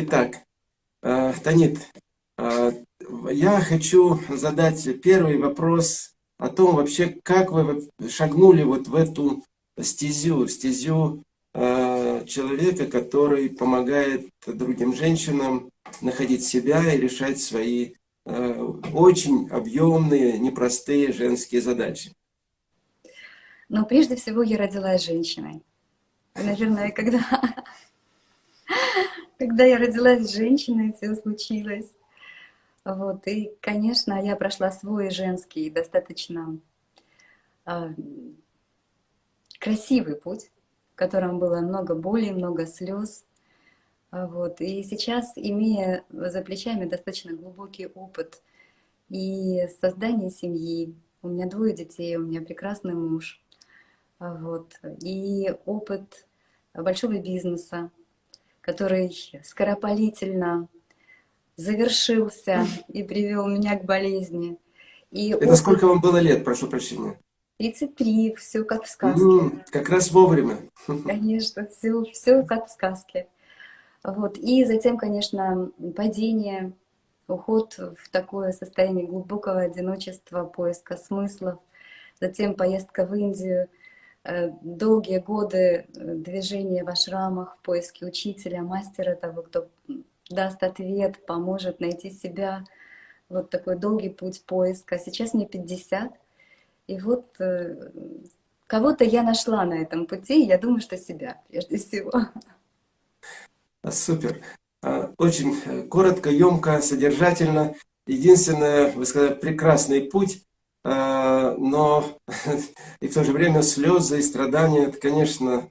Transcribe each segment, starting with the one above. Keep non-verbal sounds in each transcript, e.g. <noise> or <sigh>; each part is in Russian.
Итак, э, Танит, э, я хочу задать первый вопрос о том вообще, как вы шагнули вот в эту стезю, стезю э, человека, который помогает другим женщинам находить себя и решать свои очень объемные, непростые женские задачи. Но прежде всего я родилась женщиной. Наверное, когда, когда я родилась женщиной, все случилось. Вот, и, конечно, я прошла свой женский, достаточно э, красивый путь, в котором было много боли, много слез. Вот, и сейчас, имея за плечами достаточно глубокий опыт и создания семьи, у меня двое детей, у меня прекрасный муж, вот, и опыт большого бизнеса, который скоропалительно завершился и привел меня к болезни. И Это опыт... сколько вам было лет, прошу прощения? 33, все как в сказке. Mm, как раз вовремя. <laughs> Конечно, все, все как в сказке. Вот. И затем, конечно, падение, уход в такое состояние глубокого одиночества, поиска смыслов, затем поездка в Индию, долгие годы э, движения в ашрамах в поиске учителя, мастера, того, кто даст ответ, поможет найти себя. Вот такой долгий путь поиска. Сейчас мне 50. И вот э, кого-то я нашла на этом пути, я думаю, что себя прежде всего. А, супер. А, очень э, коротко, емко, содержательно. Единственное, вы сказали, прекрасный путь, а, но <laughs> и в то же время слезы и страдания, это, конечно,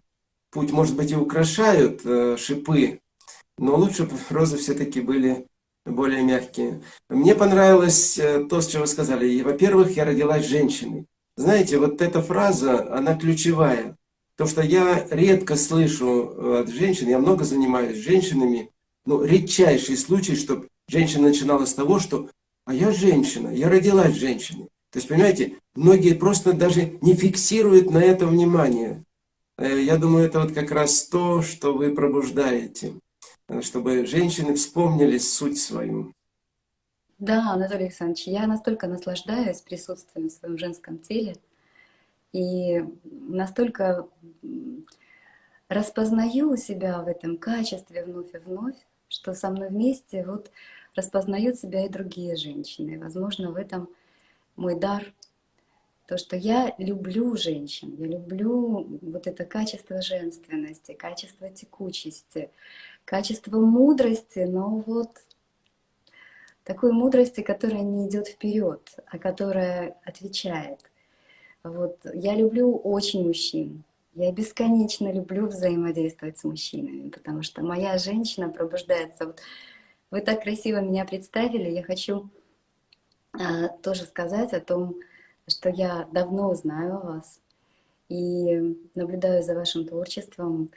путь, может быть, и украшают э, шипы, но лучше бы розы все-таки были более мягкие. Мне понравилось э, то, с чего вы сказали. Во-первых, я родилась женщиной. Знаете, вот эта фраза, она ключевая. То, что я редко слышу э, от женщин, я много занимаюсь женщинами, но редчайший случай, чтобы женщина начинала с того, что «а я женщина, я родилась женщиной». То есть, понимаете, многие просто даже не фиксируют на это внимание. Э, я думаю, это вот как раз то, что вы пробуждаете. Э, чтобы женщины вспомнили суть свою. Да, Анатолий Александрович, я настолько наслаждаюсь присутствием в своем женском теле и настолько распознаю себя в этом качестве вновь и вновь, что со мной вместе вот распознают себя и другие женщины. Возможно, в этом мой дар, то, что я люблю женщин, я люблю вот это качество женственности, качество текучести, качество мудрости, но вот такой мудрости, которая не идет вперед, а которая отвечает. Вот. Я люблю очень мужчин. Я бесконечно люблю взаимодействовать с мужчинами, потому что моя женщина пробуждается. Вот вы так красиво меня представили, я хочу тоже сказать о том, что я давно знаю вас и наблюдаю за вашим творчеством,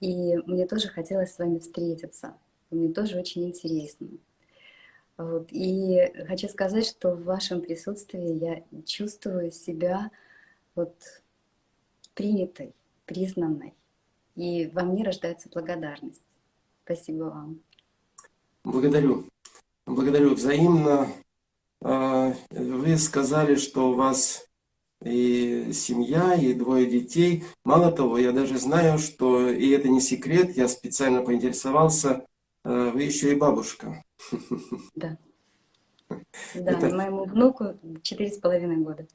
и мне тоже хотелось с вами встретиться. Мне тоже очень интересно. Вот. И хочу сказать, что в вашем присутствии я чувствую себя вот принятой, признанной. И во мне рождается благодарность. Спасибо вам. Благодарю. Благодарю взаимно. Вы сказали, что у вас и семья, и двое детей. Мало того, я даже знаю, что, и это не секрет, я специально поинтересовался, э, вы еще и бабушка. Да. <laughs> Да, это... моему внуку четыре с половиной года.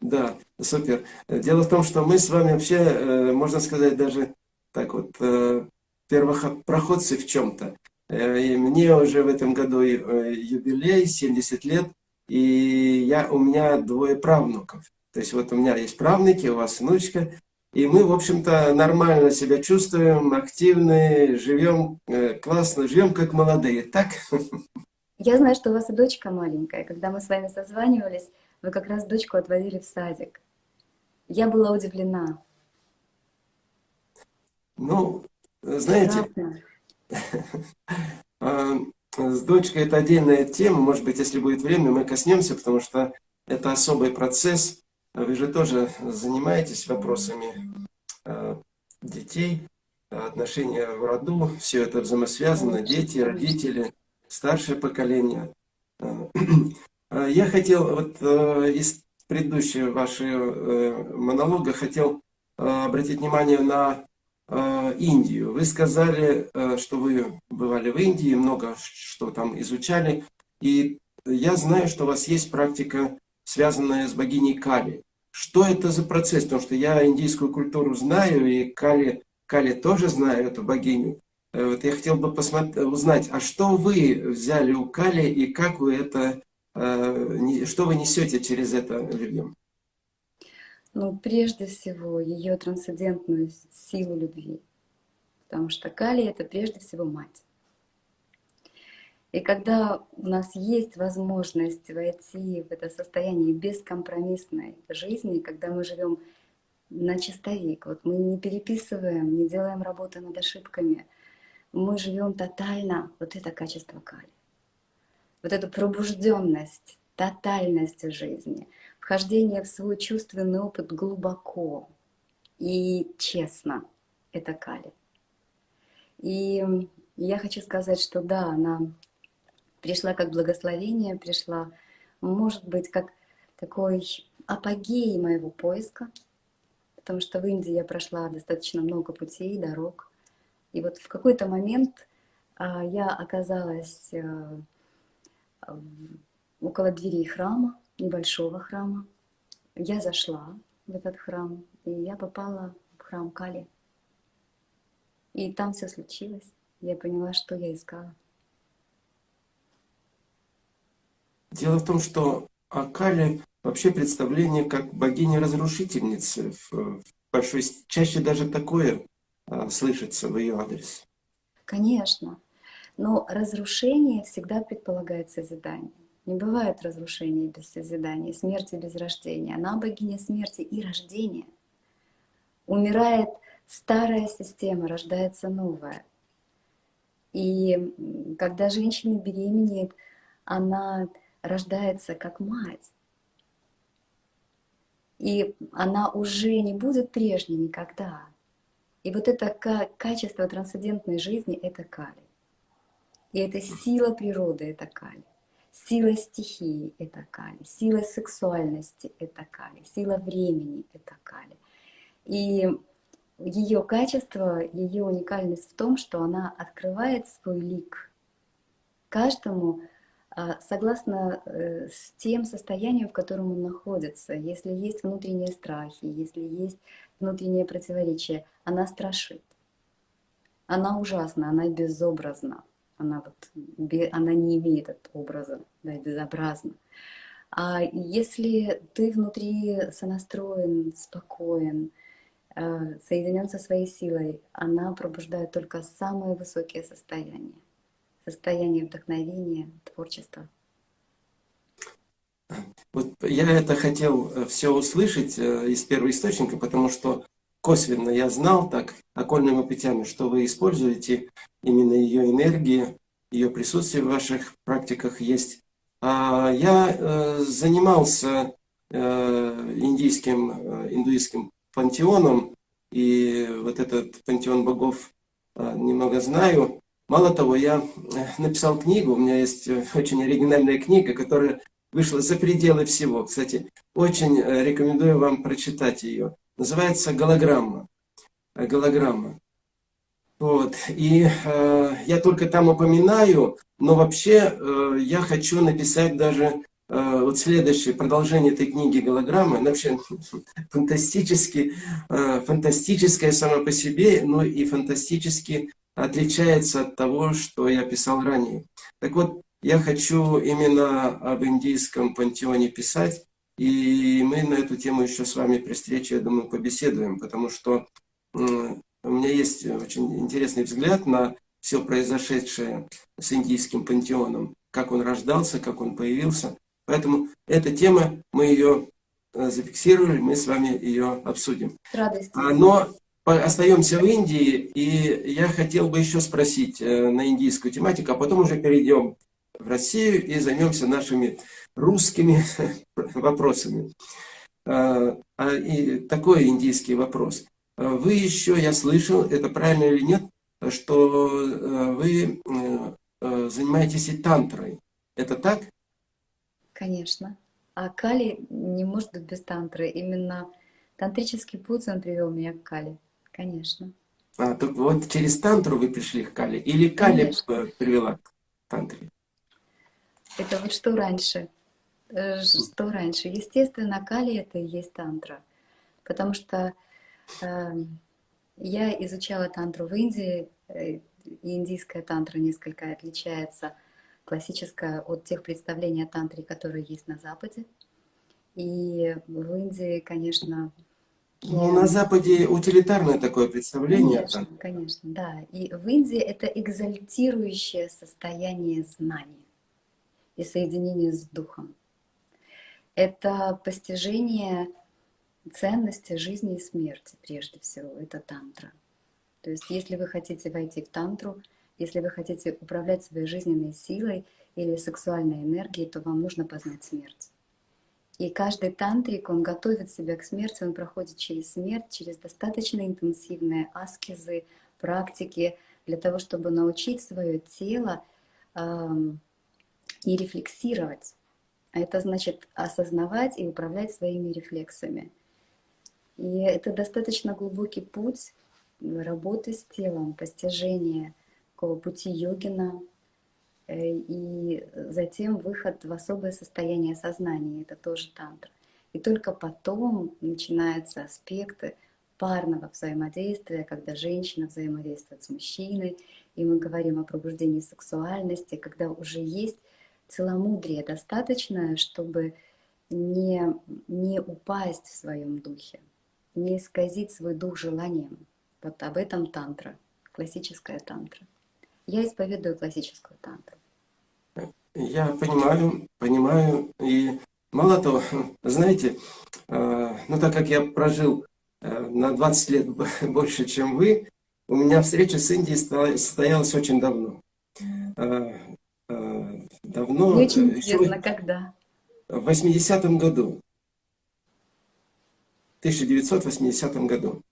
Да, супер. Дело в том, что мы с вами вообще, э, можно сказать, даже так вот, э, первопроходцы в чем-то. И мне уже в этом году юбилей, 70 лет, и я, у меня двое правнуков. То есть вот у меня есть правнуки, у вас внучка, и мы, в общем-то, нормально себя чувствуем, активны, живем э, классно, живем как молодые, так? Я знаю, что у вас и дочка маленькая. Когда мы с вами созванивались, вы как раз дочку отводили в садик. Я была удивлена. Ну, знаете, а, <laughs> с дочкой это отдельная тема. Может быть, если будет время, мы коснемся, потому что это особый процесс. Вы же тоже занимаетесь вопросами э, детей. отношения в роду, все это взаимосвязано, дети, родители, старшее поколение. <clears throat> Я хотел, вот из предыдущего вашего монолога, хотел обратить внимание на Индию. Вы сказали, что вы бывали в Индии, много что там изучали, и я знаю, что у вас есть практика, связанная с богиней Кали. Что это за процесс? Потому что я индийскую культуру знаю, и Кали, Кали тоже знаю эту богиню. Э, вот я хотел бы посмотреть, узнать, а что вы взяли у Кали и как вы это, э, что вы несете через это людям? Ну, прежде всего, ее трансцендентную силу любви. Потому что Кали — это прежде всего мать. И когда у нас есть возможность войти в это состояние бескомпромиссной жизни, когда мы живем на чистовик, вот мы не переписываем, не делаем работы над ошибками, мы живем тотально, вот это качество кали. Вот эту пробужденность, тотальность жизни, вхождение в свой чувственный опыт глубоко и честно, это кали. И я хочу сказать, что да, она пришла как благословение, пришла, может быть, как такой апогей моего поиска, потому что в Индии я прошла достаточно много путей, дорог. И вот в какой-то момент а, я оказалась а, около дверей храма, небольшого храма. Я зашла в этот храм, и я попала в храм Кали. И там все случилось. Я поняла, что я искала. Дело в том, что о Кале вообще представление как богини-разрушительницы. В большой, чаще даже такое а, слышится в ее адрес. Конечно. Но разрушение всегда предполагает созидание. Не бывает разрушения без созидания, смерти без рождения. Она богиня смерти и рождения. Умирает старая система, рождается новая. И когда женщина беременеет, она рождается как мать. И она уже не будет прежней никогда. И вот это качество трансцендентной жизни — это кали. И это сила природы — это кали. Сила стихии — это кали. Сила сексуальности — это кали. Сила времени — это кали. И ее качество, ее уникальность в том, что она открывает свой лик каждому а, согласно э, с тем состоянием, в котором он находится. Если есть внутренние страхи, если есть внутреннее противоречие, она страшит. Она ужасна, она безобразна. Она, вот, она не имеет от образа, да, безобразна. А если ты внутри сонастроен, спокоен, э, соединен со своей силой, она пробуждает только самые высокие состояния состояние вдохновения, творчества. Вот я это хотел э, все услышать э, из первого источника, потому что косвенно я знал так окольными путями, что вы используете именно ее энергии, ее присутствие в ваших практиках есть. А я э, занимался индийским, индуистским пантеоном, и вот этот пантеон богов немного знаю. Мало того, я э, написал книгу, у меня есть э, очень оригинальная книга, которая вышла за пределы всего. Кстати, очень э, рекомендую вам прочитать ее. Называется «Голограмма». Голограмма. Вот. И э, я только там упоминаю, но вообще э, я хочу написать даже э, вот следующее продолжение этой книги «Голограмма». Она вообще <laughs> фантастически, э, фантастическая сама по себе, но и фантастически отличается от того, что я писал ранее. Так вот, я хочу именно об индийском пантеоне писать, и мы на эту тему еще с вами при встрече, я думаю, побеседуем, потому что у меня есть очень интересный взгляд на все произошедшее с индийским пантеоном, как он рождался, как он появился. Поэтому эта тема, мы ее э, зафиксировали, мы с вами ее обсудим. Радость. Но остаемся в Индии, и я хотел бы еще спросить э, на индийскую тематику, а потом уже перейдем в Россию и займемся нашими русскими <laughs> вопросами. А, а, и такой индийский вопрос. вы еще, я слышал, это правильно или нет, что вы занимаетесь и тантрой. Это так? Конечно. А Кали не может быть без тантры. Именно тантрический путь, он привел меня к Кали. Конечно. А, так вот через тантру вы пришли к Кали? Или Кали Конечно. привела к тантре? Это вот что раньше? Э, что раньше? Естественно, Кали это и есть тантра. Потому что э, я изучала тантру в Индии, э, и индийская тантра несколько отличается классическая от тех представлений о тантре, которые есть на Западе. И в Индии, конечно... Ну, на Западе утилитарное такое представление. Конечно, конечно, да. И в Индии это экзальтирующее состояние знаний и соединение с Духом. Это постижение ценности жизни и смерти, прежде всего, это тантра. То есть, если вы хотите войти в тантру, если вы хотите управлять своей жизненной силой или сексуальной энергией, то вам нужно познать смерть. И каждый тантрик, он готовит себя к смерти, он проходит через смерть, через достаточно интенсивные аскезы, практики, для того, чтобы научить свое тело эм, и рефлексировать. А это значит осознавать и управлять своими рефлексами. И это достаточно глубокий путь работы с телом, постижения такого пути йогина, э, и затем выход в особое состояние сознания, это тоже тантра. И только потом начинаются аспекты парного взаимодействия, когда женщина взаимодействует с мужчиной, и мы говорим о пробуждении сексуальности, когда уже есть целомудрие достаточное, чтобы не, не упасть в своем духе, не исказить свой дух желанием. Вот об этом тантра, классическая тантра. Я исповедую классическую тантру. Я понимаю, понимаю. И мало того, знаете, э, ну так как я прожил э, на 20 лет <laughs> больше, чем вы, у меня встреча с Индией состоялась очень давно. Э, давно. Очень интересно, когда? В 80-м году. В 1980 году.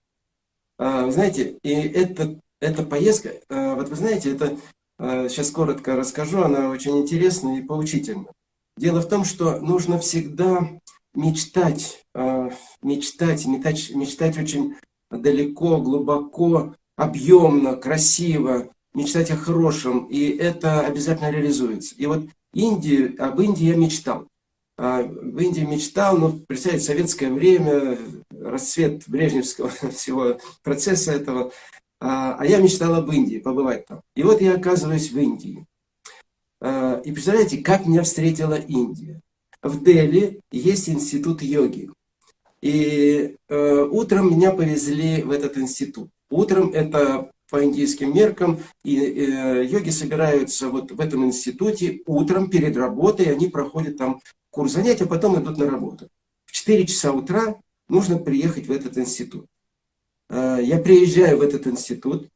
Знаете, и это эта поездка, э, вот вы знаете, это сейчас э, коротко расскажу, она очень интересна и поучительна. Дело в том, что нужно всегда мечтать, э, мечтать, мечтать, мечтать очень далеко, глубоко, объемно, красиво, мечтать о хорошем, и это обязательно реализуется. И вот Индии, об Индии я мечтал. А, в Индии мечтал, но, ну, представьте, советское время, расцвет брежневского <laughs> всего процесса этого, а, а я мечтал об Индии, побывать там. И вот я оказываюсь в Индии. А, и представляете, как меня встретила Индия. В Дели есть институт йоги. И э, утром меня повезли в этот институт. Утром это по индийским меркам, и э, йоги собираются вот в этом институте утром перед работой, они проходят там курс занятий, а потом идут на работу. В 4 часа утра нужно приехать в этот институт. Э, я приезжаю в этот институт,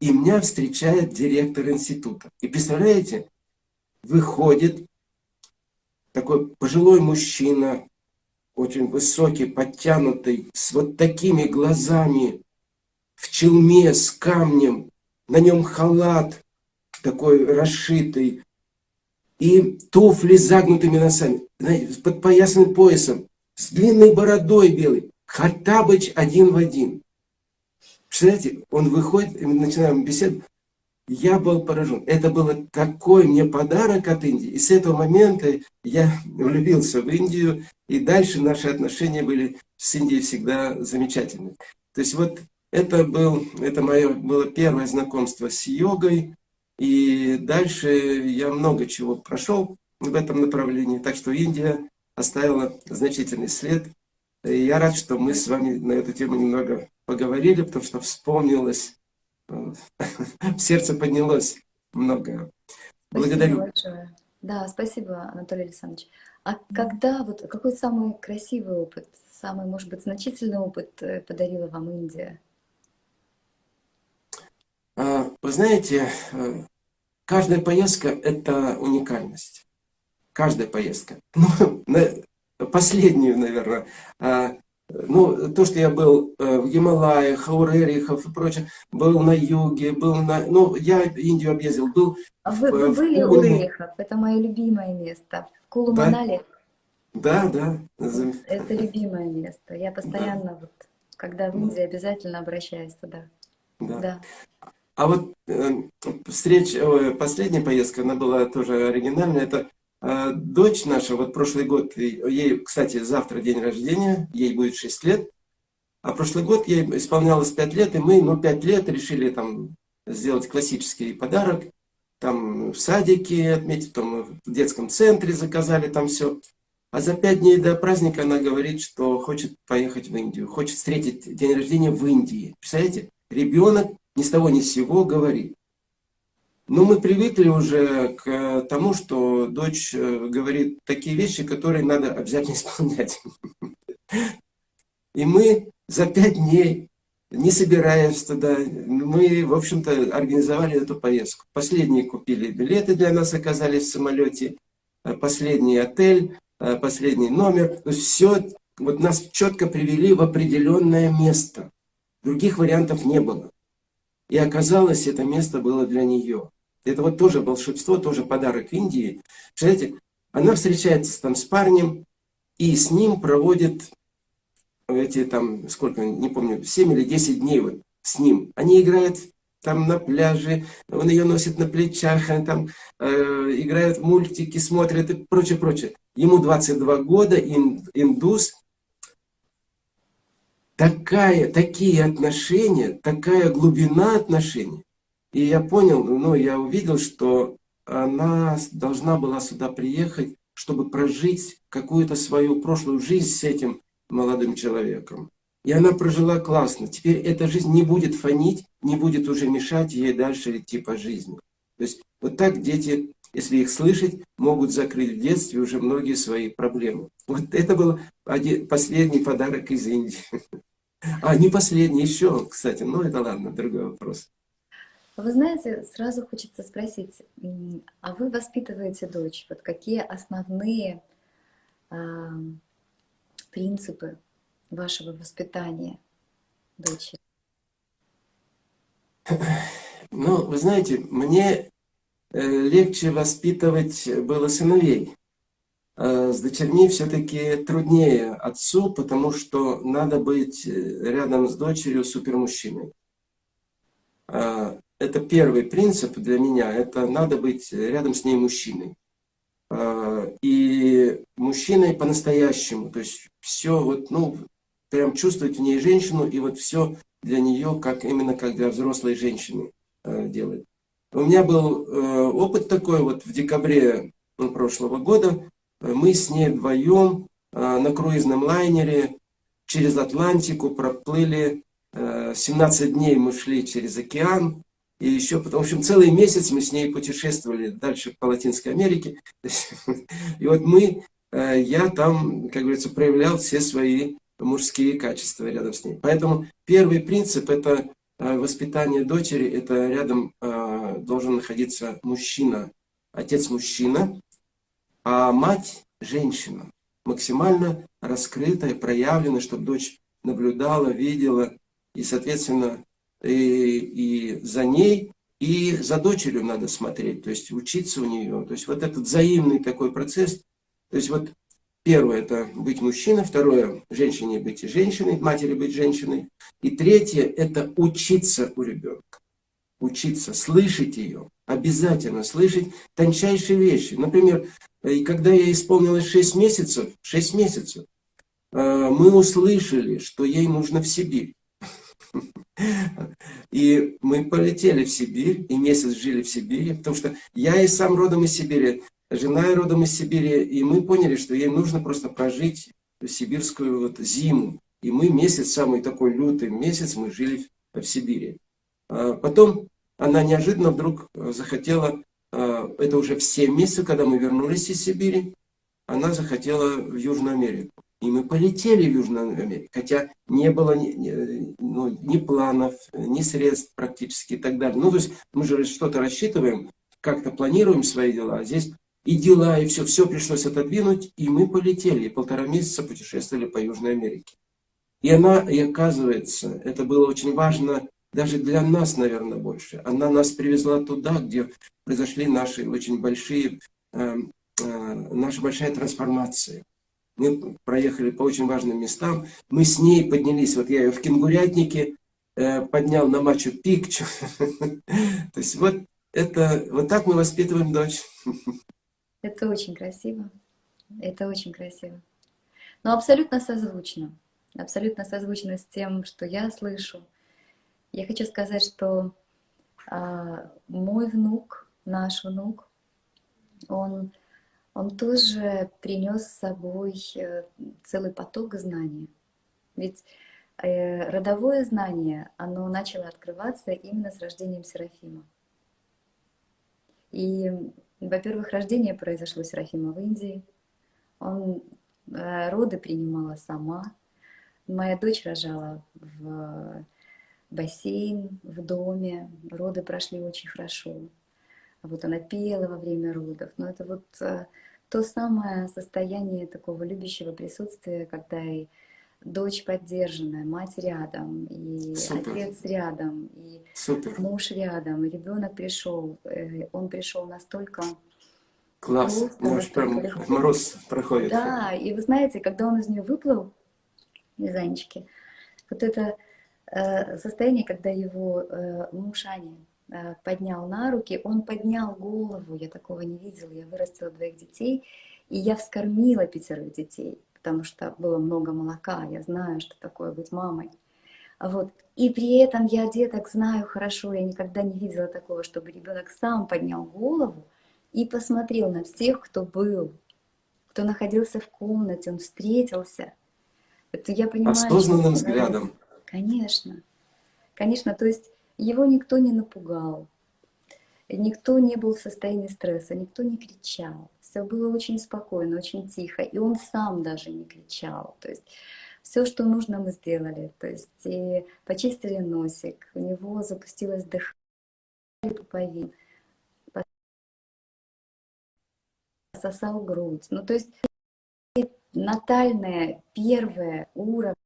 и меня встречает директор института. И представляете, выходит такой пожилой мужчина, очень высокий, подтянутый, с вот такими глазами, в челме, с камнем, на нем халат такой расшитый, и туфли с загнутыми носами, знаете, с подпоясанным поясом, с длинной бородой белой. Хаттабыч один в один. Представляете, он выходит, и мы начинаем беседу. Я был поражен. Это был такой мне подарок от Индии. И с этого момента я влюбился в Индию. И дальше наши отношения были с Индией всегда замечательны. То есть вот это, был, это мое было первое знакомство с йогой. И дальше я много чего прошел в этом направлении. Так что Индия оставила значительный след. И я рад, что мы с вами на эту тему немного поговорили, потому что вспомнилось, <laughs> в сердце поднялось много. Благодарю. Да, спасибо, Анатолий Александрович. А когда, вот какой самый красивый опыт, самый, может быть, значительный опыт э, подарила вам Индия? Вы знаете, э, каждая поездка – это уникальность. Каждая поездка. <laughs> Ну, последнюю, наверное. А, ну, то, что я был э, в Гималаях, Хаурерихов и прочее, был на юге, был на... Ну, я Индию объездил, был... А вы, вы в были у Пуне. Рерихов? Это мое любимое место. В Кулу-Манали. Да, да. зам- Это любимое место. Я постоянно, вот, когда в Индии, обязательно обращаюсь туда. да. Да. А вот э, встреча, ой, последняя поездка, она была тоже оригинальная. Это э, дочь наша, вот прошлый год, ей, кстати, завтра день рождения, ей будет 6 лет. А прошлый год ей исполнялось 5 лет, и мы, ну, 5 лет решили там сделать классический подарок. Там в садике отметить, там в детском центре заказали там все. А за пять дней до праздника она говорит, что хочет поехать в Индию, хочет встретить день рождения в Индии. Представляете? Ребенок ни с того ни с сего говорит. Но мы привыкли уже к тому, что дочь э, говорит такие вещи, которые надо обязательно <laughs> исполнять. И мы за пять дней, не собираясь туда, мы, в общем-то, организовали эту поездку. Последние купили билеты для нас, оказались в самолете, э, последний отель, э, последний номер. То есть все, вот нас четко привели в определенное место. Других вариантов не было. И оказалось, это место было для нее. Это вот тоже волшебство, тоже подарок Индии. Представляете, она встречается там с парнем, и с ним проводит эти там, сколько, не помню, 7 или 10 дней вот с ним. Они играют там на пляже, он ее носит на плечах, они там э, играют мультики, смотрят и прочее, прочее. Ему 22 года, ин- индус. Такая, такие отношения, такая глубина отношений. И я понял, ну, я увидел, что она должна была сюда приехать, чтобы прожить какую-то свою прошлую жизнь с этим молодым человеком. И она прожила классно. Теперь эта жизнь не будет фонить, не будет уже мешать ей дальше идти по жизни. То есть вот так дети, если их слышать, могут закрыть в детстве уже многие свои проблемы. Вот это был один, последний подарок из Индии. <laughs> А, не последний, еще, кстати, но это ладно, другой вопрос. Вы знаете, сразу хочется спросить, а вы воспитываете дочь? Вот какие основные а, принципы вашего воспитания дочери? Ну, вы знаете, мне э, легче воспитывать было сыновей. А С дочерьми все-таки труднее отцу, потому что надо быть э, рядом с дочерью супермужчиной. А, Это первый принцип для меня, это надо быть рядом с ней мужчиной. И мужчиной по-настоящему, то есть все вот, ну, прям чувствовать в ней женщину, и вот все для нее, как именно как для взрослой женщины э, делать. У меня был э, опыт такой, вот в декабре ну, прошлого года, э, мы с ней вдвоем э, на круизном лайнере через Атлантику проплыли, э, 17 дней мы шли через океан, и еще, в общем, целый месяц мы с ней путешествовали дальше по Латинской Америке. <laughs> И вот мы, э, я там, как говорится, проявлял все свои мужские качества рядом с ней. Поэтому первый принцип – это э, воспитание дочери, это рядом э, должен находиться мужчина, отец мужчина, а мать женщина, максимально раскрытая, проявленная, чтобы дочь наблюдала, видела, и, соответственно, и, и за ней, и за дочерью надо смотреть, то есть учиться у нее. То есть вот этот взаимный такой процесс. То есть вот первое – это быть мужчиной, второе – женщине быть женщиной, матери быть женщиной. И третье – это учиться у ребенка. Учиться, слышать ее, обязательно слышать тончайшие вещи. Например, и когда ей исполнилось 6 месяцев, 6 месяцев, э, мы услышали, что ей нужно в Сибирь. <laughs> И мы полетели в Сибирь, и месяц жили в Сибири, потому что я и сам родом из Сибири, жена и родом из Сибири, и мы поняли, что ей нужно просто прожить сибирскую вот зиму. И мы месяц, самый такой лютый месяц, мы жили в Сибири. А Потом она неожиданно вдруг захотела, а, это уже в 7 месяцев, когда мы вернулись из Сибири, она захотела в Южную Америку. И мы полетели в Южную Америку, хотя не было ни, ни- ну, ни планов, ни средств практически и так далее. Ну, то есть мы же что-то рассчитываем, как-то планируем свои дела, а здесь и дела, и все, все пришлось отодвинуть, и мы полетели, и полтора месяца путешествовали по Южной Америке. И она, и оказывается, это было очень важно даже для нас, наверное, больше. Она нас привезла туда, где произошли наши очень большие, э, э, наша большая трансформация. Мы проехали по очень важным местам. Мы с ней поднялись, вот я ее в Кенгурятнике э, поднял на Мачу Пикчу. <laughs> То есть вот это, вот так мы воспитываем дочь. Это очень красиво. Это очень красиво. Но абсолютно созвучно. Абсолютно созвучно с тем, что я слышу. Я хочу сказать, что а, мой внук, наш внук, он, он тоже принес с собой э, целый поток знаний. Ведь э, родовое знание, оно начало открываться именно с рождением Серафима. И, во-первых, рождение произошло Серафима в Индии. Он э, роды принимала сама. Моя дочь рожала в бассейн, в доме. Роды прошли очень хорошо. А вот она пела во время родов. Но это вот э, то самое состояние такого любящего присутствия, когда и дочь поддержанная, мать рядом, и Супер. отец рядом, и Супер. муж рядом, и ребенок пришел. э, Он пришел настолько Класс. Просто Может, прям легко. мороз проходит. Да, и вы знаете, когда он из нее выплыл, из Анечки, вот это состояние, когда его э, муж э, поднял на руки, он поднял голову, я такого не видела, я вырастила двоих детей, и я вскормила пятерых детей, потому что было много молока, я знаю, что такое быть мамой. Вот. И при этом я деток знаю хорошо, я никогда не видела такого, чтобы ребенок сам поднял голову и посмотрел на всех, кто был, кто находился в комнате, он встретился. Это я понимаю, что Осознанным взглядом. Конечно, конечно, то есть его никто не напугал, никто не был в состоянии стресса, никто не кричал. Все было очень спокойно, очень тихо, и он сам даже не кричал. То есть все, что нужно, мы сделали. То есть и почистили носик, у него запустилось дыхание, пуповин, сосал грудь. Ну, то есть натальное первое уровень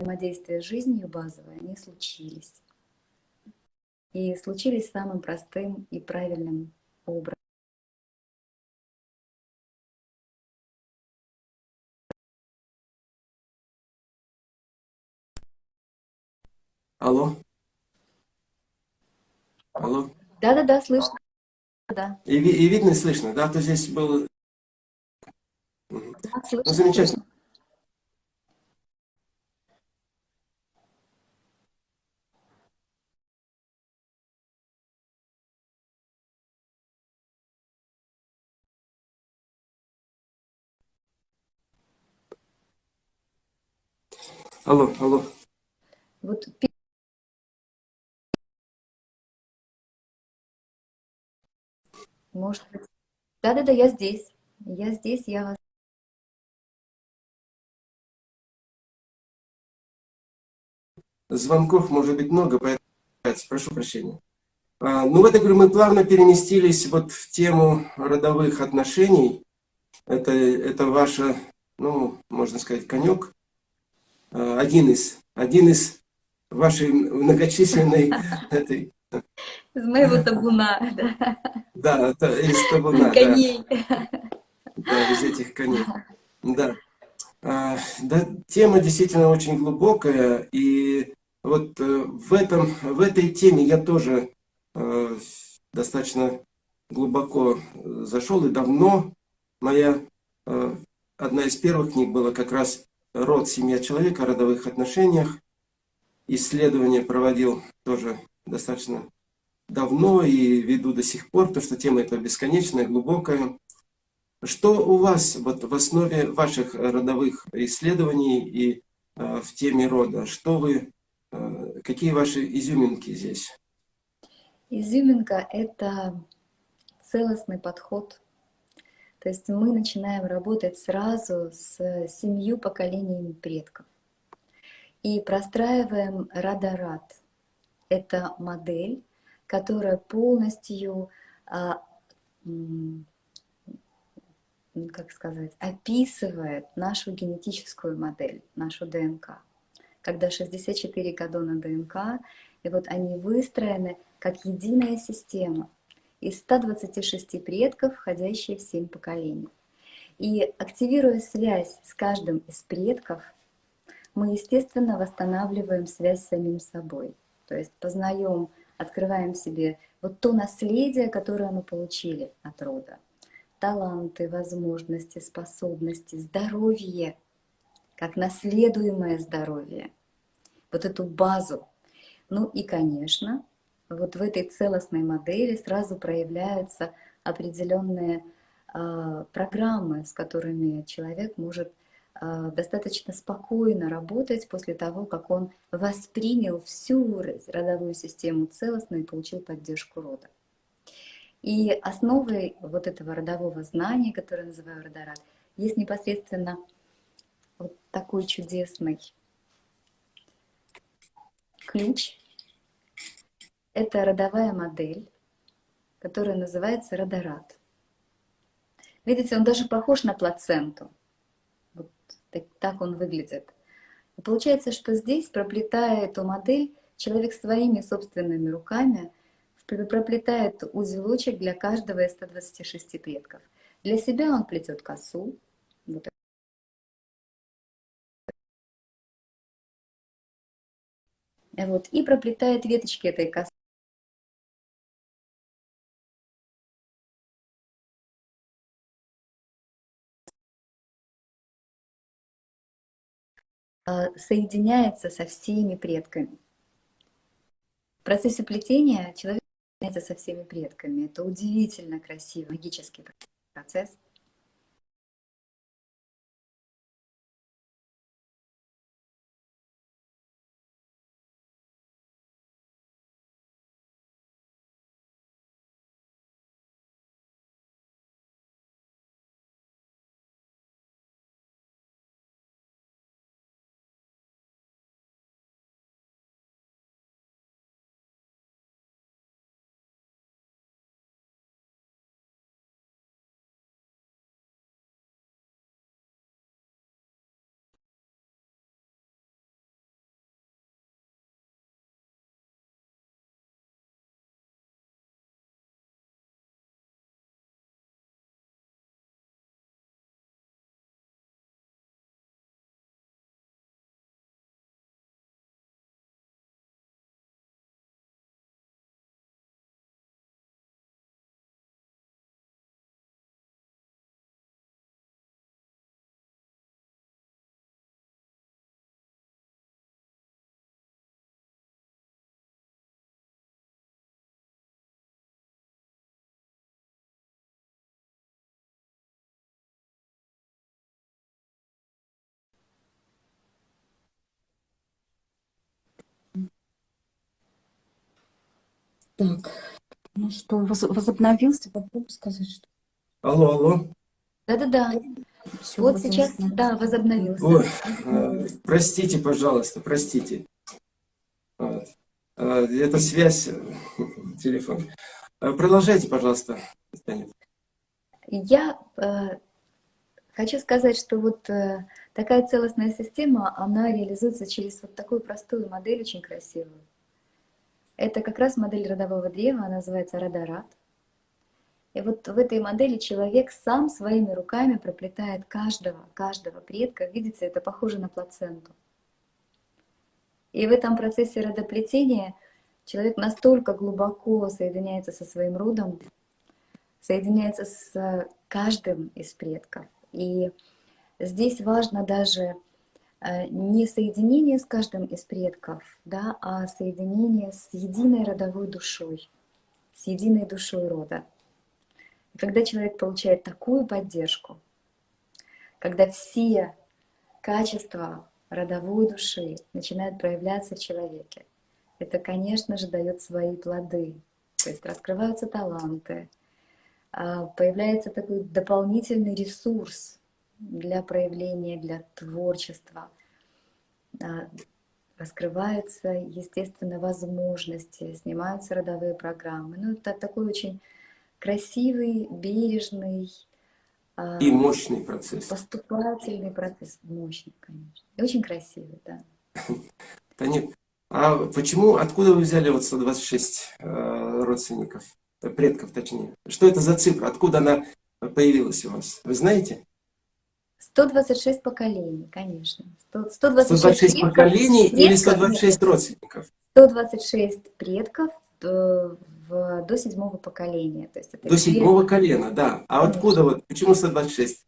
взаимодействия с жизнью базовое, они случились. И случились самым простым и правильным образом. Алло? Алло? Да-да-да, слышно. Да, И, и видно и слышно, да? То здесь был... Мгм. да, слышно. Ну, замечательно. Алло, алло. Вот может быть. Да-да-да, я здесь. Я здесь, я вас. Звонков может быть много, поэтому прошу прощения. А, Ну вот, я говорю, мы плавно переместились вот в тему родовых отношений. Это, это ваша, ну, можно сказать, конек. А, Один из, один из вашей многочисленной <laughs> этой, Из моего табуна, да. да, из табуна, да. Коней. Да, из этих коней. Да. А, да, тема действительно очень глубокая, и вот э, в, этом, в этой теме я тоже э, достаточно глубоко э, зашел, и давно моя э, одна из первых книг была как раз «Род, семья человека» родовых отношениях. Исследование проводил тоже достаточно давно и веду до сих пор, потому что тема эта бесконечная, глубокая. Что у вас вот в основе ваших родовых исследований и э, в теме рода? Что вы, э, какие ваши изюминки здесь? Изюминка — это целостный подход. То есть мы начинаем работать сразу с семью поколениями предков. И простраиваем Радарат. Это модель, которая полностью, а, как сказать, описывает нашу генетическую модель, нашу ДНК. когда 64 кадона ДНК, и вот они выстроены как единая система из 126 предков, входящие в 7 поколений. И активируя связь с каждым из предков, мы, естественно, восстанавливаем связь с самим собой. То есть познаем, открываем себе вот то наследие, которое мы получили от рода. Таланты, возможности, способности, здоровье, как наследуемое здоровье. Вот эту базу. Ну и, конечно, вот в этой целостной модели сразу проявляются определенные э, программы, с которыми человек может э, достаточно спокойно работать после того, как он воспринял всю родовую систему целостно и получил поддержку рода. И основой вот этого родового знания, которое называю родорад, есть непосредственно вот такой чудесный ключ. Это родовая модель, которая называется родорад. Видите, он даже похож на плаценту. Вот так, так он выглядит. И получается, что здесь, проплетая эту модель, человек своими собственными руками проплетает узелочек для каждого из 126 предков. Для себя он плетет косу, вот Вот, и проплетает веточки этой косы. Соединяется со всеми предками. В процессе плетения человек соединяется со всеми предками. Это удивительно красивый магический процесс. Так, ну что, возобновился, попробуй сказать, что... Алло, алло. Да-да-да. Все, вот сейчас, да, возобновился. Ой, э, простите, пожалуйста, простите. Вот. Э, это связь, <laughs> телефон. Продолжайте, пожалуйста, Я э, хочу сказать, что вот э, такая целостная система, она реализуется через вот такую простую модель, очень красивую. Это как раз модель родового древа, она называется Радарат. И вот в этой модели человек сам своими руками проплетает каждого, каждого предка. Видите, это похоже на плаценту. И в этом процессе родоплетения человек настолько глубоко соединяется со своим родом, соединяется с каждым из предков. И здесь важно даже не соединение с каждым из предков, да, а соединение с единой родовой душой, с единой душой рода. И когда человек получает такую поддержку, когда все качества родовой души начинают проявляться в человеке, это, конечно же, дает свои плоды. То есть раскрываются таланты, а, появляется такой дополнительный ресурс для проявления, для творчества. Раскрываются, естественно, возможности, снимаются родовые программы. Ну, это такой очень красивый, бережный, и мощный процесс. Поступательный процесс, мощный, конечно. И очень красивый, да. <laughs> Нет. А почему, откуда вы взяли вот 126 э, родственников, э, предков точнее? Что это за цифра? Откуда она появилась у вас? Вы знаете? 126 поколений, конечно. 100, 126, 126 предков, поколений или предков, 126 нет, родственников? 126 предков до, в, до седьмого поколения. То есть это До седьмого колена, да. А Конечно. откуда вот, почему 126?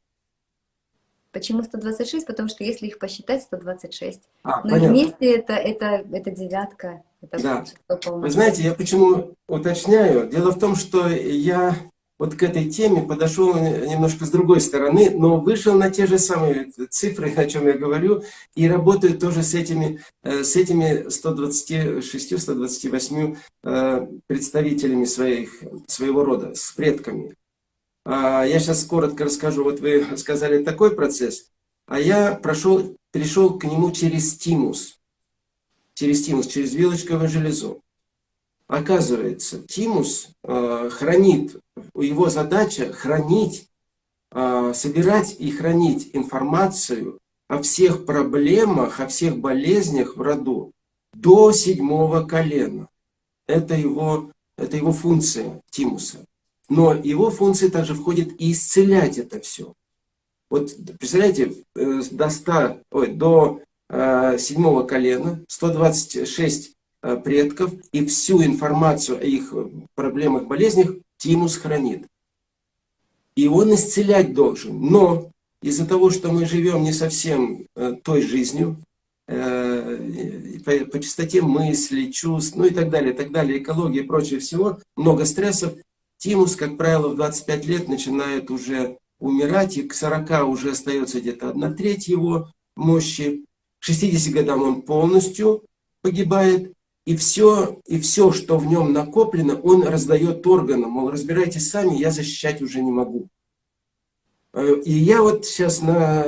Почему 126? Потому что если их посчитать, 126. А, Но понятно. вместе это, это, это девятка. Это Да. Вы знаете, я почему уточняю? Дело в том, что я вот к этой теме подошел немножко с другой стороны, но вышел на те же самые цифры, о чем я говорю, и работаю тоже с этими, э, с этими 126-128 э, представителями своих, своего рода, с предками. А, Я сейчас коротко расскажу. Вот вы сказали такой процесс, а я прошел, перешел к нему через тимус. Через тимус, через вилочковое железо. Оказывается, тимус э, хранит, его задача хранить, э, собирать и хранить информацию о всех проблемах, о всех болезнях в роду до седьмого колена. Это его, это его функция тимуса. Но его функции также входит и исцелять это все. Вот представляете, э, до, 100, ой, до э, седьмого колена 126 э, предков и всю информацию о их проблемах, болезнях Тимус хранит. И он исцелять должен. Но из-за того, что мы живем не совсем э, той жизнью, э, по, по частоте мыслей, чувств, ну и так далее, так далее, экология и прочее всего, много стрессов, Тимус, как правило, в 25 лет начинает уже умирать, и к 40 уже остается где-то одна треть его мощи. К 60 годам он полностью погибает, и все, и все, что в нем накоплено, он раздает органам. Мол, разбирайтесь сами, я защищать уже не могу. Э, И я вот сейчас на,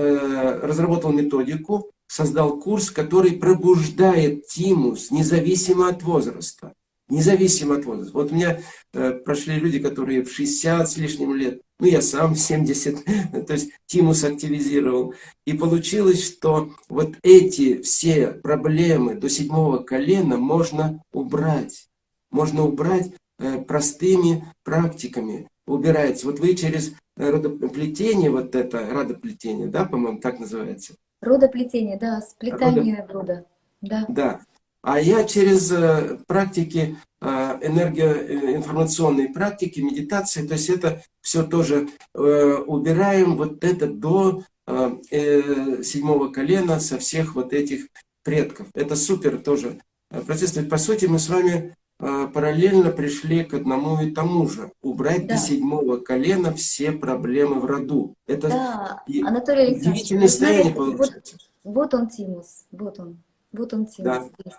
разработал методику, создал курс, который пробуждает тимус, независимо от возраста. Независимо от возраста. Вот у меня э, прошли люди, которые в 60 с лишним лет, ну я сам в 70, <laughs> то есть тимус активизировал. И получилось, что вот эти все проблемы до седьмого колена можно убрать. Можно убрать э, простыми практиками. Убирается. Вот вы через родоплетение, вот это, родоплетение, да, по-моему, так называется? Родоплетение, да, сплетание рода. Да. Да. А я через э, практики, э, энергоинформационные практики, медитации, то есть это все тоже э, убираем вот это до э, э, седьмого колена со всех вот этих предков. Это супер тоже процесс. То есть, по сути, мы с вами параллельно пришли к одному и тому же. Убрать Да. до седьмого колена все проблемы в роду. Это Да, Анатолий удивительное состояние вот, получается. вот он Тимус, вот он, вот он Тимус Да.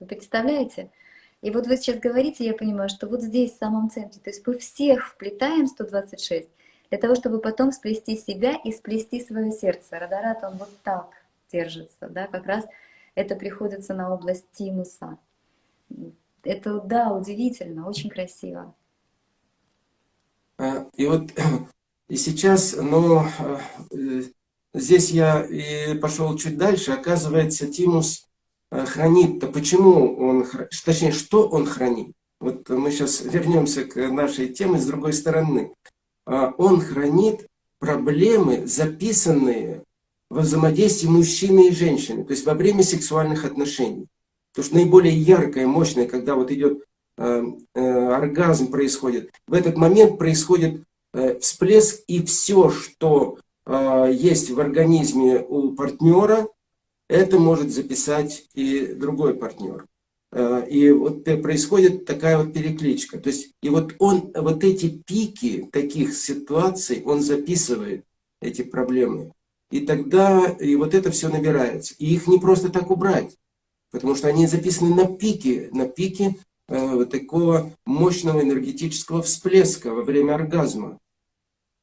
Вы представляете? И вот вы сейчас говорите, я понимаю, что вот здесь, в самом центре, то есть мы всех вплетаем 126, для того, чтобы потом сплести себя и сплести свое сердце. Радарат, он вот так держится, да, как раз это приходится на область тимуса. Это, да, удивительно, очень красиво. А, И вот и сейчас, но э, здесь я и пошел чуть дальше. Оказывается, Тимус э, хранит. То почему он, точнее, что он хранит? Вот мы сейчас вернемся к нашей теме с другой стороны. А, Он хранит проблемы, записанные во взаимодействии мужчины и женщины, то есть во время сексуальных отношений. Потому что наиболее яркое, мощное, когда вот идет э, э, оргазм происходит, в этот момент происходит э, всплеск, и все, что э, есть в организме у партнера, это может записать и другой партнер. Э, И вот происходит такая вот перекличка. То есть, и вот он, вот эти пики таких ситуаций, он записывает эти проблемы. И тогда, и вот это все набирается. И их не просто так убрать, потому что они записаны на пике, на пике э, вот такого мощного энергетического всплеска во время оргазма.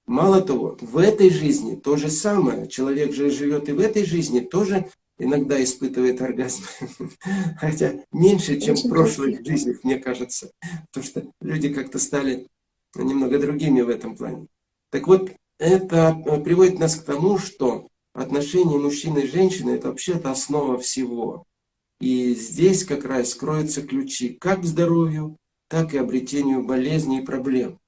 Мало того, в этой жизни то же самое. Человек же живет и в этой жизни тоже иногда испытывает оргазм. <laughs> Хотя меньше, чем в Очень прошлых красиво. жизнях, мне кажется. Потому что люди как-то стали немного другими в этом плане. Так вот, это э, приводит нас к тому, что отношения мужчины и женщины – это вообще-то основа всего. И здесь как раз кроются ключи как к здоровью, так и обретению болезней и проблем.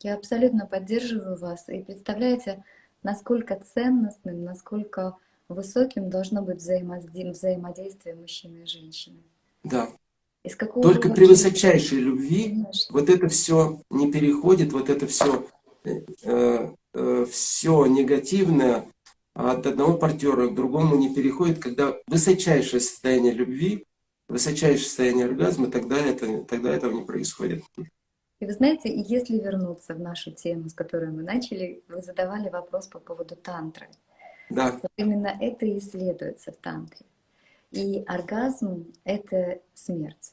Я абсолютно поддерживаю вас. И представляете, насколько ценностным, насколько высоким должно быть взаимодействие мужчины и женщины. Да. Из какого Только при высочайшей любви Конечно. вот это все не переходит, вот это все, э, э, все негативное от одного партнера к другому не переходит, когда высочайшее состояние любви, высочайшее состояние оргазма, тогда, это, тогда этого не происходит. И вы знаете, если вернуться в нашу тему, с которой мы начали, вы задавали вопрос по поводу тантры. Да. Именно это и исследуется в тантре. И оргазм — это смерть.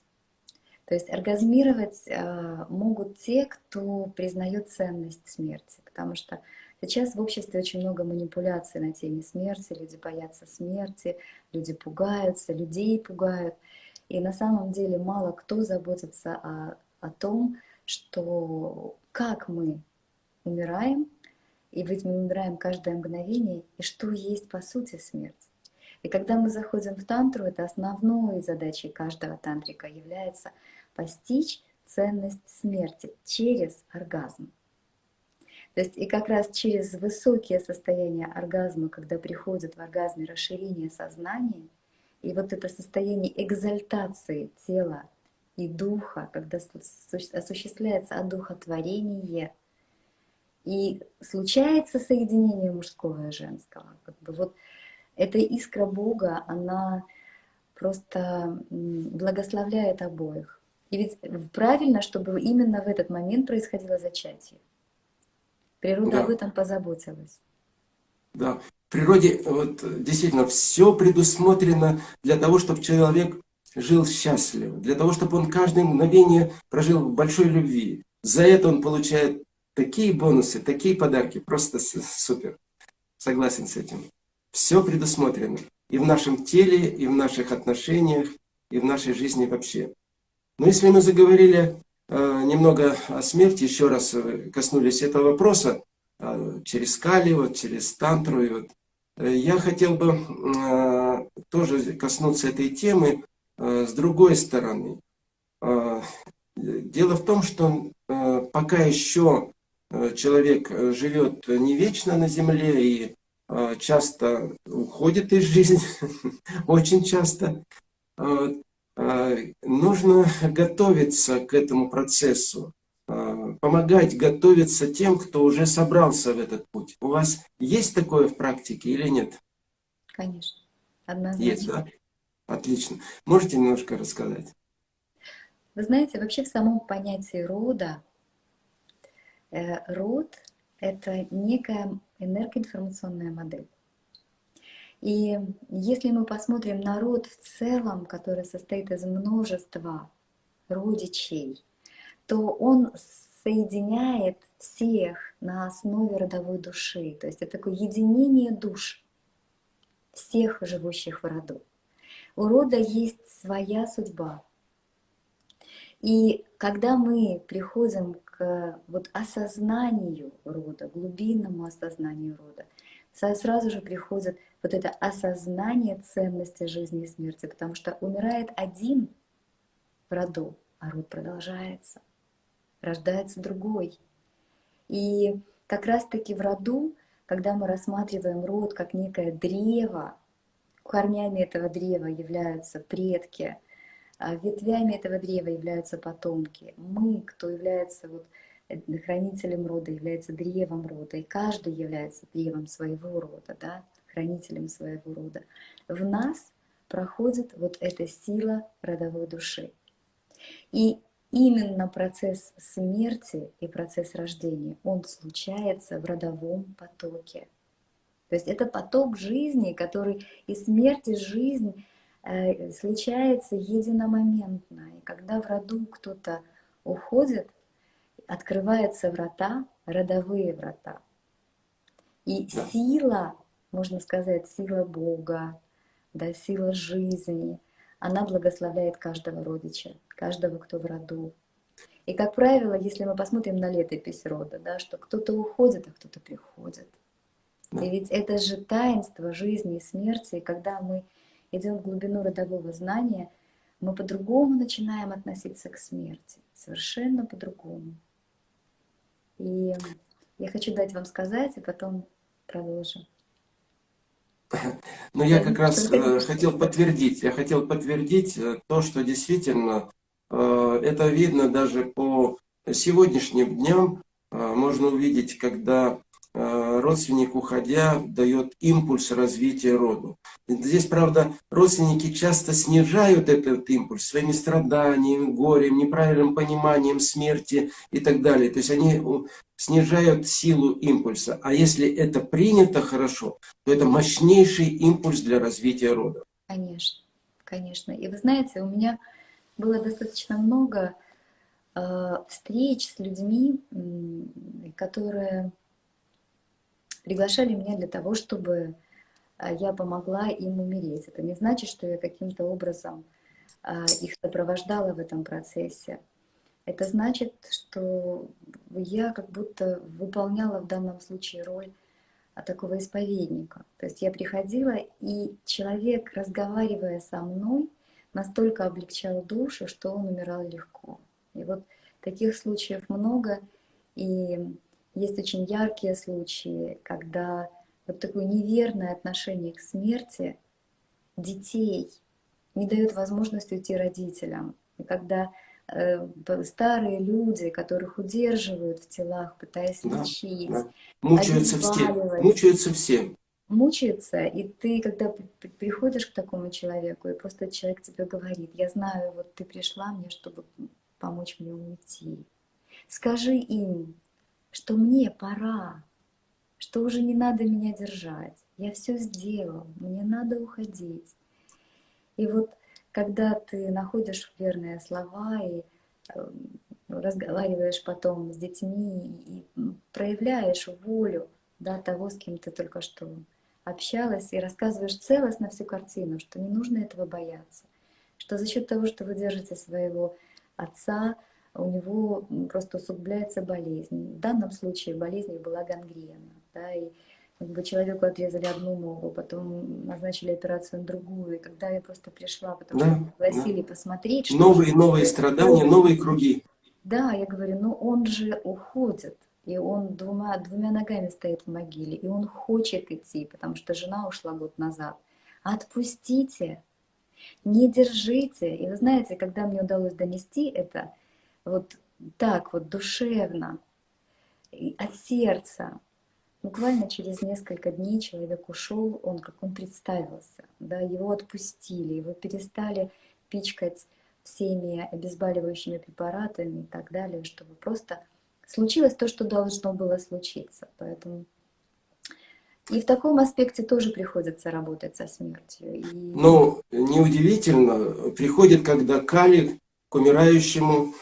То есть оргазмировать э, могут те, кто признает ценность смерти, потому что сейчас в обществе очень много манипуляций на теме смерти, люди боятся смерти, люди пугаются, людей пугают. И на самом деле мало кто заботится о, о том, что как мы умираем, и ведь мы умираем каждое мгновение, и что есть по сути смерть. И когда мы заходим в тантру, это основной задачей каждого тантрика является постичь ценность смерти через оргазм. То есть и как раз через высокие состояния оргазма, когда приходит в оргазме расширение сознания, и вот это состояние экзальтации тела и духа, когда осуществляется одухотворение – и случается соединение мужского и женского. Как бы вот эта искра Бога, она просто благословляет обоих. И ведь правильно, чтобы именно в этот момент происходило зачатие. Природа да. об этом позаботилась. Да, в природе вот, действительно все предусмотрено для того, чтобы человек жил счастливо, для того, чтобы он каждое мгновение прожил в большой любви. За это он получает Такие бонусы, такие подарки, просто супер. Согласен с этим. Все предусмотрено. И в нашем теле, и в наших отношениях, и в нашей жизни вообще. Но если мы заговорили э, немного о смерти, еще раз э, коснулись этого вопроса, э, через Кали, вот, через Тантру, и вот, э, я хотел бы э, тоже коснуться этой темы с другой стороны. Э, дело в том, что э, пока еще Э, человек э, живет не вечно на земле и э, часто уходит из жизни, <laughs> очень часто. Нужно готовиться к этому процессу, помогать готовиться тем, кто уже собрался в этот путь. У вас есть такое в практике или нет? Конечно, однозначно. Есть, да? Отлично. Можете немножко рассказать? Вы знаете, вообще в самом понятии рода Э, род — это некая энергоинформационная модель. И если мы посмотрим на род в целом, который состоит из множества родичей, то он соединяет всех на основе родовой души. То есть это такое единение душ всех живущих в роду. У рода есть своя судьба. И когда мы приходим к вот осознанию рода, глубинному осознанию рода, сразу же приходит вот это осознание ценности жизни и смерти, потому что умирает один в роду, а род продолжается, рождается другой. И как раз-таки в роду, когда мы рассматриваем род как некое древо, корнями этого древа являются предки, а ветвями этого древа являются потомки. Мы, кто является вот э, хранителем рода, является древом рода, и каждый является древом своего рода, да, хранителем своего рода. В нас проходит вот эта сила родовой души. И именно процесс смерти и процесс рождения, он случается в родовом потоке. То есть это поток жизни, который и смерть, и жизнь Э, случается единомоментно. И когда в роду кто-то уходит, открываются врата, родовые врата. И сила, можно сказать, сила Бога, да, сила жизни, она благословляет каждого родича, каждого, кто в роду. И, как правило, если мы посмотрим на летопись рода, да, что кто-то уходит, а кто-то приходит. И ведь это же таинство жизни и смерти, и когда мы идем в глубину родового знания, мы по-другому начинаем относиться к смерти, совершенно по-другому. И я хочу дать вам сказать, и потом продолжим. Но я как раз э, хотел подтвердить, я хотел подтвердить э, то, что действительно э, это видно даже по сегодняшним дням. Можно увидеть, когда родственник, уходя, дает импульс развития роду. Здесь, правда, родственники часто снижают этот импульс своими страданиями, горем, неправильным пониманием смерти и так далее. То есть они снижают силу импульса. А если это принято хорошо, то это мощнейший импульс для развития рода. Конечно, конечно. И вы знаете, у меня было достаточно много э, встреч с людьми, которые приглашали меня для того, чтобы э, я помогла им умереть. Это не значит, что я каким-то образом э, их сопровождала в этом процессе. Это значит, что я как будто выполняла в данном случае роль а, такого исповедника. То есть я приходила, и человек, разговаривая со мной, настолько облегчал душу, что он умирал легко. И вот таких случаев много, и есть очень яркие случаи, когда вот такое неверное отношение к смерти детей не дает возможности уйти родителям. И когда э, старые люди, которых удерживают в телах, пытаясь Да, лечить, да. Мучаются все. Мучаются все. мучается, и ты, когда при- при- приходишь к такому человеку, и просто человек тебе говорит, я знаю, вот ты пришла мне, чтобы помочь мне уйти. Скажи им, что мне пора, что уже не надо меня держать. Я все сделал, мне надо уходить. И вот когда ты находишь верные слова и э, разговариваешь потом с детьми и проявляешь волю да, того, с кем ты только что общалась, и рассказываешь целостно всю картину, что не нужно этого бояться, что за счет того, что вы держите своего отца, у него просто усугубляется болезнь. В данном случае болезнью была гангрена, да, и как бы человеку отрезали одну ногу, потом назначили операцию на другую. И когда я просто пришла, потому Да, что пригласили посмотреть, что Новые, новые страдания, такое. новые круги. Да, я говорю, ну он же уходит, и он двумя, двумя ногами стоит в могиле, и он хочет идти, потому что жена ушла год назад. Отпустите, не держите. И вы знаете, когда мне удалось донести это вот так вот душевно, от сердца, буквально через несколько дней человек ушел, он как он представился, да, его отпустили, его перестали пичкать всеми обезболивающими препаратами и так далее, чтобы просто случилось то, что должно было случиться. Поэтому и в таком аспекте тоже приходится работать со смертью. И... Но неудивительно, приходит, когда Кали к умирающему,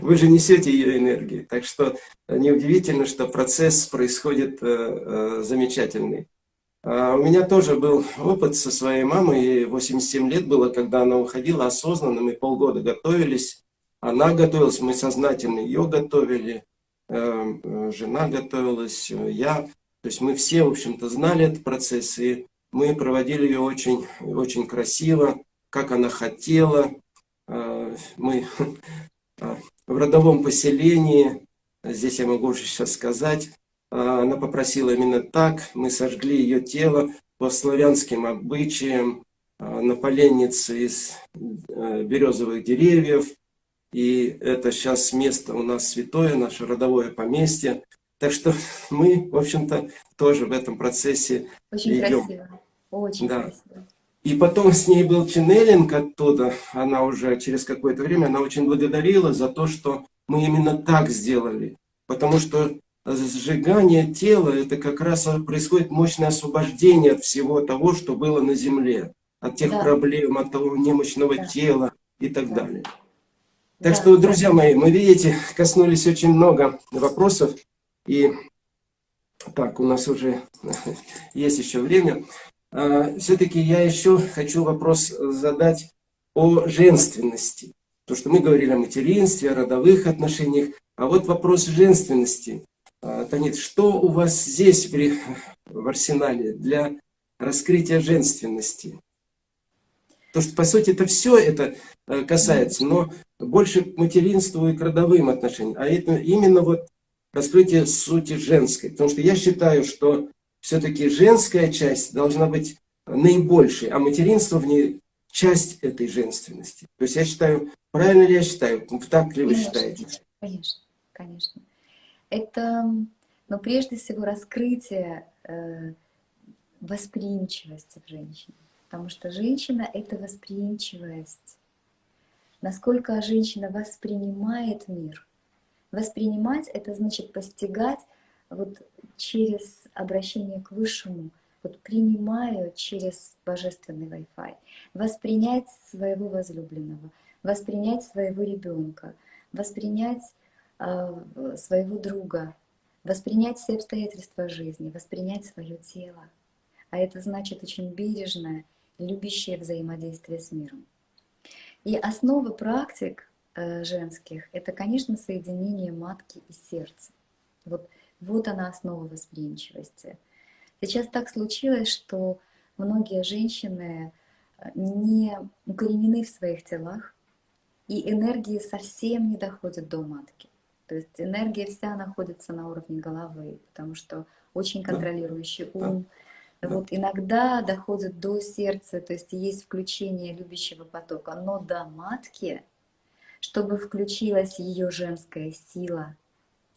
вы же несете ее энергию. Так что неудивительно, что процесс происходит э, э, замечательный. А у меня тоже был опыт со своей мамой, ей 87 лет было, когда она уходила осознанно, мы полгода готовились. Она готовилась, мы сознательно ее готовили, э, жена готовилась, я. То есть мы все, в общем-то, знали этот процесс, и мы проводили ее очень, очень красиво, как она хотела. Э, Мы <laughs> э, в родовом поселении, здесь я могу уже сейчас сказать, э, она попросила именно так, мы сожгли ее тело по славянским обычаям, на поленнице из березовых деревьев, и это сейчас место у нас святое, наше родовое поместье. Так что <laughs> мы, в общем-то, тоже в этом процессе Очень идем. красиво. Очень Да. красиво. И потом с ней был ченнелинг оттуда. Она уже через какое-то время, она очень благодарила за то, что мы именно так сделали. Потому что сжигание тела, это как раз происходит мощное освобождение от всего того, что было на земле. От тех Да. проблем, от того немощного Да. тела и так Да. далее. Так Да, что, друзья мои, мы, видите, коснулись очень много вопросов. И так, у нас уже <laughs> есть еще время. А, Все-таки я еще хочу вопрос задать о женственности. То, что мы говорили о материнстве, о родовых отношениях. А вот вопрос женственности. А, Танит, что у вас здесь при, в арсенале для раскрытия женственности? То, что, по сути, это все это э, касается, но больше к материнству и к родовым отношениям. А это именно вот раскрытие сути женской. Потому что я считаю, что все-таки женская часть должна быть наибольшей, а материнство в ней часть этой женственности. То есть я считаю, правильно ли я считаю, так ли вы Конечно, считаете? Конечно, конечно. Это, но прежде всего, раскрытие э, восприимчивости в женщине. Потому что женщина — это восприимчивость. Насколько женщина воспринимает мир. Воспринимать — это значит постигать вот через обращение к Высшему, вот принимаю через божественный Wi-Fi, воспринять своего возлюбленного, воспринять своего ребенка, воспринять э, своего друга, воспринять все обстоятельства жизни, воспринять свое тело. А это значит очень бережное, любящее взаимодействие с миром. И основа практик э, женских — это, конечно, соединение матки и сердца. Вот, вот она основа восприимчивости — Сейчас так случилось, что многие женщины э, не укоренены в своих телах, и энергии совсем не доходят до матки. То есть энергия вся находится на уровне головы, потому что очень контролирующий ум. Вот иногда доходит до сердца, то есть есть включение любящего потока, но до матки, чтобы включилась ее женская сила,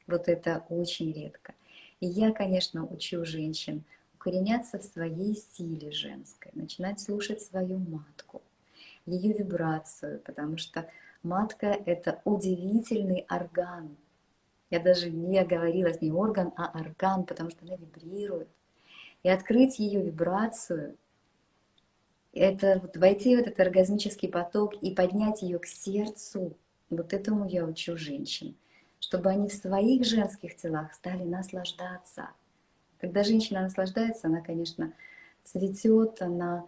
вот это очень редко. И я, конечно, учу женщин укореняться в своей силе женской, начинать слушать свою матку, ее вибрацию, потому что матка — это удивительный орган. Я даже не говорила не орган, а орган, потому что она вибрирует. И открыть ее вибрацию — это вот войти в этот оргазмический поток и поднять ее к сердцу. Вот этому я учу женщин чтобы они в своих женских телах стали наслаждаться. Когда женщина наслаждается, она, конечно, цветет, она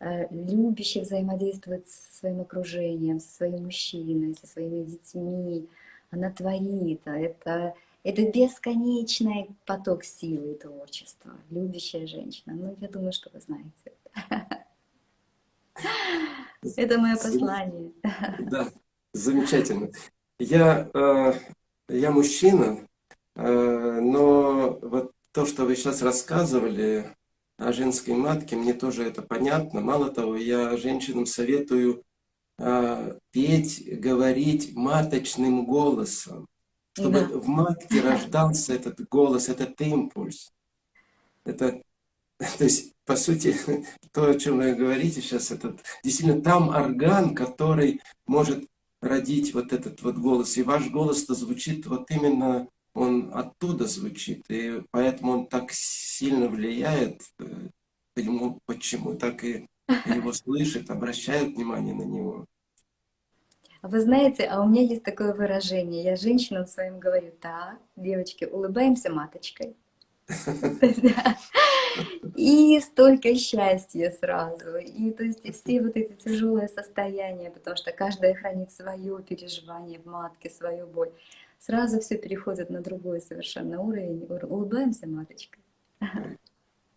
э, любяще взаимодействует со своим окружением, со своим мужчиной, со своими детьми. Она творит. Это, это бесконечный поток силы и творчества. Любящая женщина. Ну, я думаю, что вы знаете. Это <laughs> мое послание. <laughs> Да, замечательно. Я э, я мужчина, э, но вот то, что вы сейчас рассказывали о женской матке, мне тоже это понятно. Мало того, я женщинам советую э, петь, говорить маточным голосом, чтобы да. в матке рождался этот голос, этот импульс. Это, <laughs> то есть, по сути, <laughs> то, о чем вы говорите сейчас, это действительно там орган, который может родить вот этот вот голос. И ваш голос-то звучит вот именно, он оттуда звучит. И поэтому он так сильно влияет, ему почему так и его <laughs> слышат, обращают внимание на него. Вы знаете, а у меня есть такое выражение. Я женщинам своим говорю, так, девочки, улыбаемся маточкой. <laughs> <laughs> И столько счастья сразу. И то есть все вот эти тяжелые состояния, потому что каждая хранит свое переживание в матке, свою боль. Сразу все переходит на другой совершенно уровень. Улыбаемся, маточка.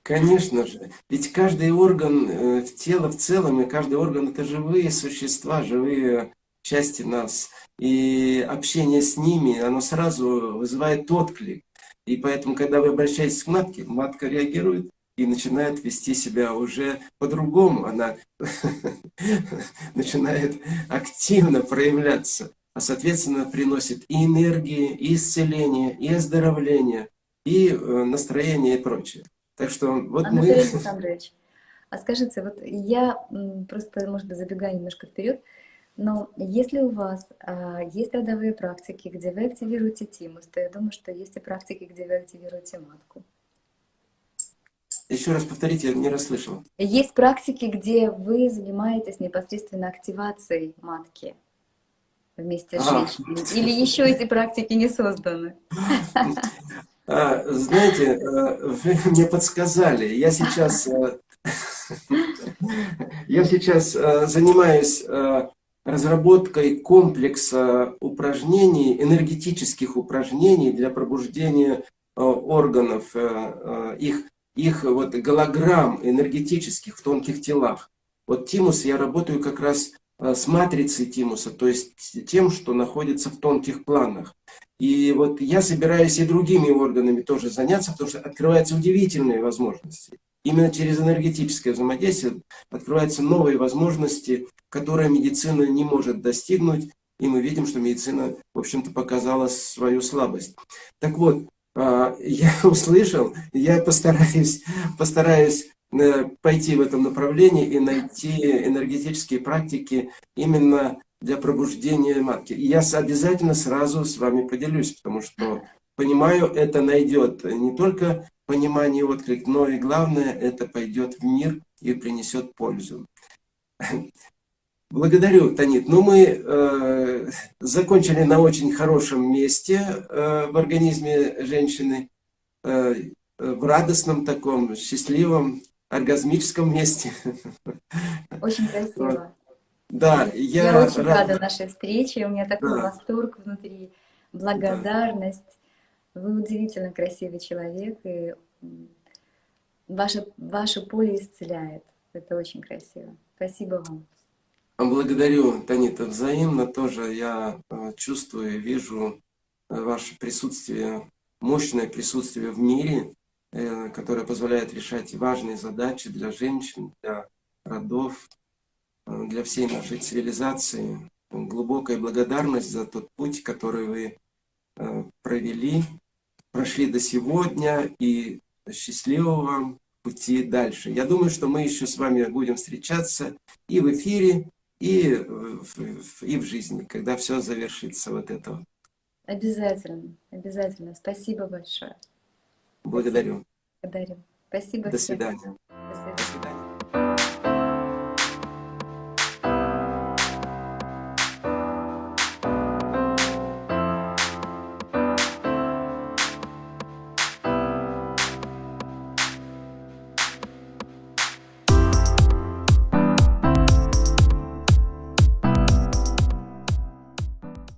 Конечно же. Ведь каждый орган э, в тело в целом, и каждый орган это живые существа, живые части нас. И общение с ними, оно сразу вызывает отклик. И поэтому, когда вы обращаетесь к матке, матка реагирует и начинает вести себя уже по-другому. Она <laughs> начинает активно проявляться, а соответственно приносит и энергии, и исцеление, и оздоровление, и э, настроение и прочее. Так что вот Анатолий мы... <laughs> Александрович, а скажите, вот я просто, может быть, забегаю немножко вперед, но если у вас а, есть родовые практики, где вы активируете тимус, то я думаю, что есть и практики, где вы активируете матку. Еще раз повторите, я не расслышал. Есть практики, где вы занимаетесь непосредственно активацией матки вместе с а. женщиной. Или еще эти практики не созданы? <laughs> А, знаете, э, вы мне подсказали. Я сейчас, э, <laughs> я сейчас э, занимаюсь разработкой комплекса упражнений, энергетических упражнений для пробуждения органов, их, их вот голограмм энергетических в тонких телах. Вот тимус, я работаю как раз э, с матрицей тимуса, то есть тем, что находится в тонких планах. И вот я собираюсь и другими органами тоже заняться, потому что открываются удивительные возможности. Именно через энергетическое взаимодействие открываются новые возможности, которые медицина не может достигнуть. И мы видим, что медицина, в общем-то, показала свою слабость. Так вот, я <laughs> услышал, я постараюсь, постараюсь э, пойти в этом направлении и найти энергетические практики именно для пробуждения матки. И я обязательно сразу с вами поделюсь, потому что понимаю, это найдет не только понимание, отклик, но и главное, это пойдет в мир и принесет пользу. Благодарю, Танит. Ну, мы э, закончили на очень хорошем месте э, в организме женщины, э, в радостном таком, счастливом, оргазмическом месте. Очень красиво. Да, Я, я, очень рад- рада нашей встрече, у меня такой Да. восторг внутри, благодарность. Вы удивительно красивый человек, и ваше, ваше поле исцеляет. Это очень красиво. Спасибо вам. Благодарю, Танита, взаимно тоже я э, чувствую, вижу э, ваше присутствие, мощное присутствие в мире, э, которое позволяет решать важные задачи для женщин, для родов, для всей нашей цивилизации. Глубокая благодарность за тот путь, который вы провели, прошли до сегодня, и счастливого вам пути дальше. Я думаю, что мы еще с вами будем встречаться и в эфире, и в, и в жизни, когда все завершится вот это. вот. Обязательно, обязательно. Спасибо большое. Благодарю. Благодарю. Спасибо До всем. свидания. До свидания.